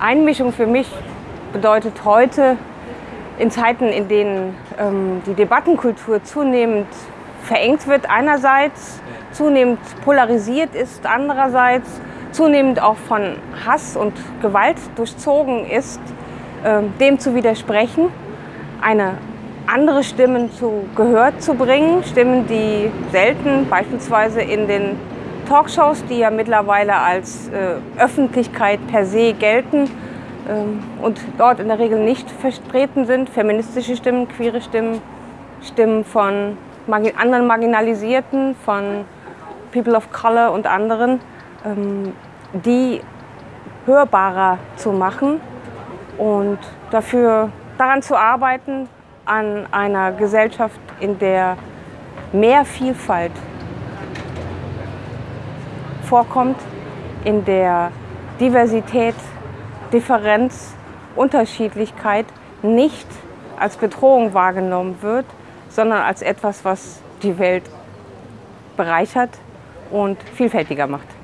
Einmischung für mich bedeutet heute in Zeiten, in denen ähm, die Debattenkultur zunehmend verengt wird einerseits, zunehmend polarisiert ist andererseits, zunehmend auch von Hass und Gewalt durchzogen ist, äh, dem zu widersprechen, eine andere Stimmen zu Gehör zu bringen, Stimmen, die selten beispielsweise in den Talkshows, die ja mittlerweile als äh, Öffentlichkeit per se gelten ähm, und dort in der Regel nicht vertreten sind, feministische Stimmen, queere Stimmen, Stimmen von margin anderen Marginalisierten, von People of Color und anderen, ähm, die hörbarer zu machen und dafür daran zu arbeiten, an einer Gesellschaft, in der mehr Vielfalt vorkommt, in der Diversität, Differenz, Unterschiedlichkeit nicht als Bedrohung wahrgenommen wird, sondern als etwas, was die Welt bereichert und vielfältiger macht.